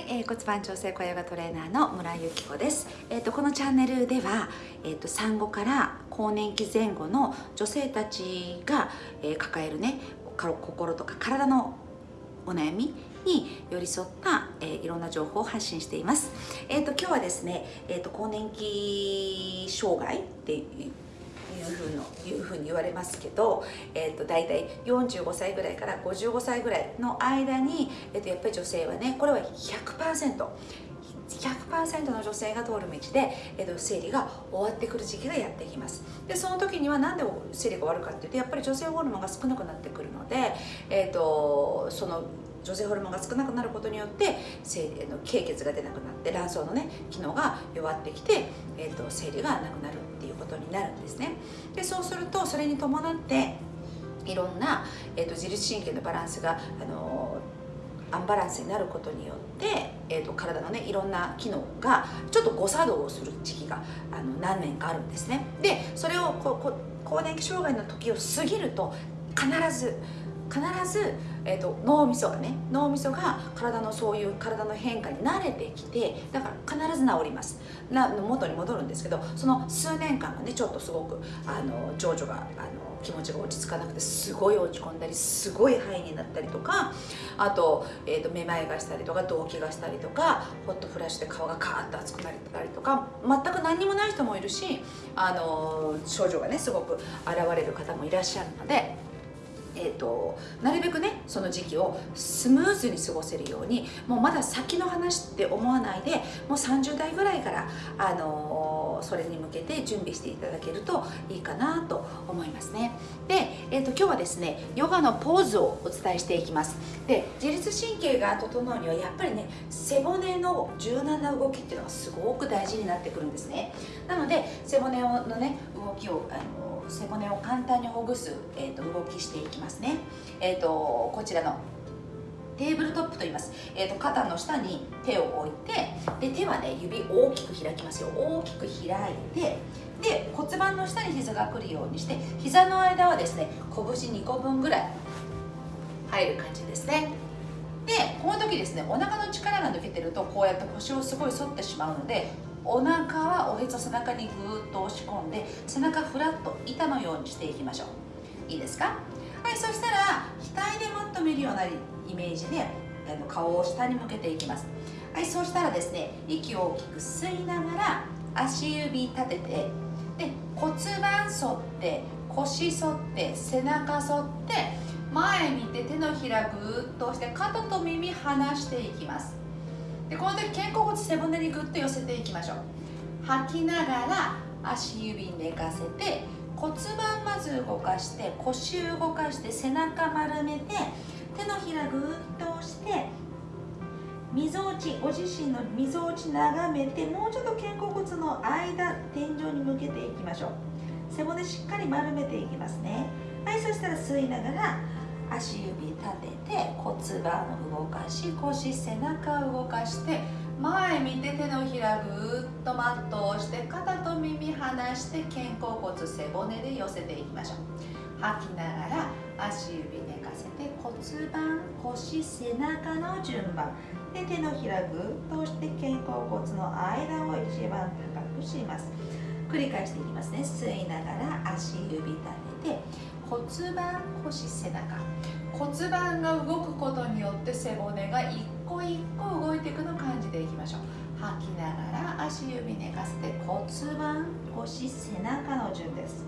い、えー、骨盤調整小ヨガトレーナーの村井由紀子です。えっ、ー、とこのチャンネルでは、えっ、ー、と産後から更年期前後の女性たちが、えー、抱えるね心とか体のお悩みに寄り添った、えー、いろんな情報を発信しています。えっ、と今日はですね、えっ、と更年期障害っていうふうのいうふうに言われますけど、えーと、大体45歳ぐらいから55歳ぐらいの間に、えーと、やっぱり女性はねこれは100%。100%の女性が通る道で、えーと、生理が終わってくる時期がやってきますでその時には何で生理が終わるかっていうとやっぱり女性ホルモンが少なくなってくるので、えー、とその女性ホルモンが少なくなることによって生理の経血が出なくなって卵巣のね機能が弱ってきて、えーと、生理がなくなることになるんですね。でそうするとそれに伴っていろんな、えーと、自律神経のバランスが、あのアンバランスになることによって、えーと、体のねいろんな機能がちょっと誤作動をする時期があの何年かあるんですね。でそれをここ更年期障害の時を過ぎると必ず必ず、えーと、脳みそがね脳みそが体のそういう体の変化に慣れてきてだから必ず治りますな元に戻るんですけどその数年間がねちょっとすごくあの情緒があの気持ちが落ち着かなくてすごい落ち込んだりすごい肺になったりとかあと,、えーと、めまいがしたりとか動悸がしたりとかホットフラッシュで顔がカーッと熱くなったりとか全く何にもない人もいるしあの症状がねすごく現れる方もいらっしゃるので。えーと、なるべくねその時期をスムーズに過ごせるようにもうまだ先の話って思わないでもう30代ぐらいから、あのー、それに向けて準備していただけるといいかなと思いますね。で、えーと、今日はですねヨガのポーズをお伝えしていきます。で自律神経が整うにはやっぱりね背骨の柔軟な動きっていうのがすごく大事になってくるんですね。なので背骨のね動きを、あのー背骨を簡単にほぐす、えーと、動きしていきますね、えーと、こちらのテーブルトップと言います、えーと、肩の下に手を置いてで手はね指大きく開きますよ。大きく開いてで骨盤の下に膝が来るようにして膝の間はですね拳2個分ぐらい入る感じですね。でこの時ですねお腹の力が抜けてるとこうやって腰をすごい反ってしまうのでお腹はおへそ背中にぐーっと押し込んで背中フラッと板のようにしていきましょう。いいですか？はいそしたら額でもっと見るようなイメージで顔を下に向けていきます。はいそうしたらですね息を大きく吸いながら足指立ててで骨盤反って腰反って背中反って前見て手のひらぐーっと押して肩と耳離していきます。でこの時肩甲骨背骨にグッと寄せていきましょう。吐きながら足指寝かせて骨盤まず動かして腰動かして背中丸めて手のひらぐーっと押してみぞおちご自身のみぞおち眺めてもうちょっと肩甲骨の間天井に向けていきましょう。背骨しっかり丸めていきますね。はいそしたら吸いながら足指立てて骨盤を動かし腰背中を動かして前見て手のひらぐーっとマットを押して肩と耳離して肩甲骨背骨で寄せていきましょう。吐きながら足指寝かせて骨盤腰背中の順番。で手のひらぐーっと押して肩甲骨の間を一番高くします。繰り返していきますね。吸いながら足指立てて骨盤腰背中。骨盤が動くことによって背骨が一個一個動いていくのを感じていきましょう。吐きながら足指寝かせて骨盤腰背中の順です。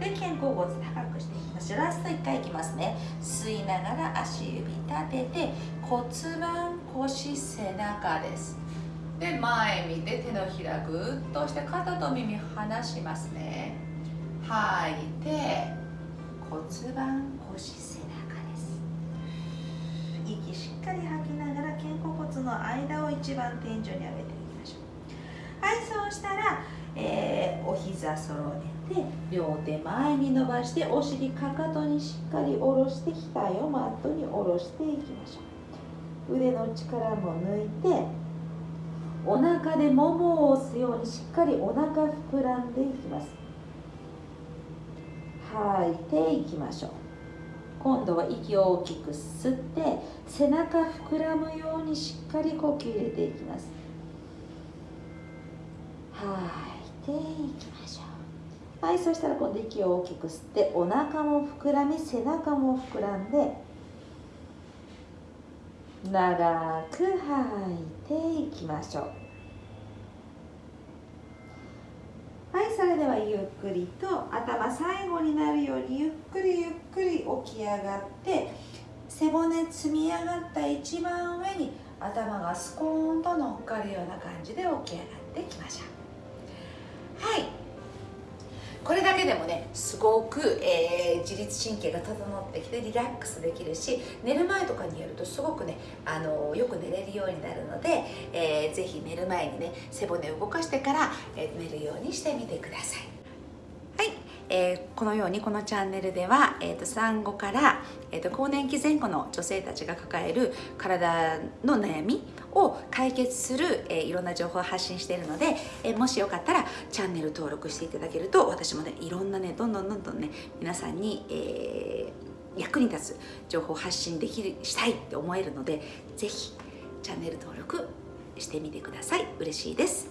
で肩甲骨高くしていきますラスト1回いきますね。吸いながら足指立てて骨盤腰背中です。で前見て手のひらぐっとして肩と耳離しますね。吐いて骨盤腰背中です。息しっかり吐きながら肩甲骨の間を一番天井に上げていきましょう。はいそうしたら、えー、お膝揃えて両手前に伸ばしてお尻かかとにしっかり下ろして額をマットに下ろしていきましょう。腕の力も抜いてお腹でももを押すようにしっかりお腹膨らんでいきます。吐いていきましょう。今度は息を大きく吸って背中膨らむようにしっかり呼吸入れていきます。吐いていきましょう。はいそしたら今度息を大きく吸ってお腹も膨らみ背中も膨らんで長く吐いていきましょう。はゆっくりと頭最後になるようにゆっくりゆっくり起き上がって背骨積み上がった一番上に頭がスコーンと乗っかるような感じで起き上がっていきましょう。はい。これだけでもねすごく、えー、自律神経が整ってきてリラックスできるし寝る前とかにやるとすごくねあのよく寝れるようになるので、えー、ぜひ寝る前にね背骨を動かしてから、えー、寝るようにしてみてください。えー、このようにこのチャンネルでは、えーと、産後から、えーと、更年期前後の女性たちが抱える体の悩みを解決する、えー、いろんな情報を発信しているので、えー、もしよかったらチャンネル登録していただけると私もねいろんなねどんどんどんどんね皆さんに、え、役に立つ情報を発信できるしたいって思えるので是非チャンネル登録してみてください。嬉しいです。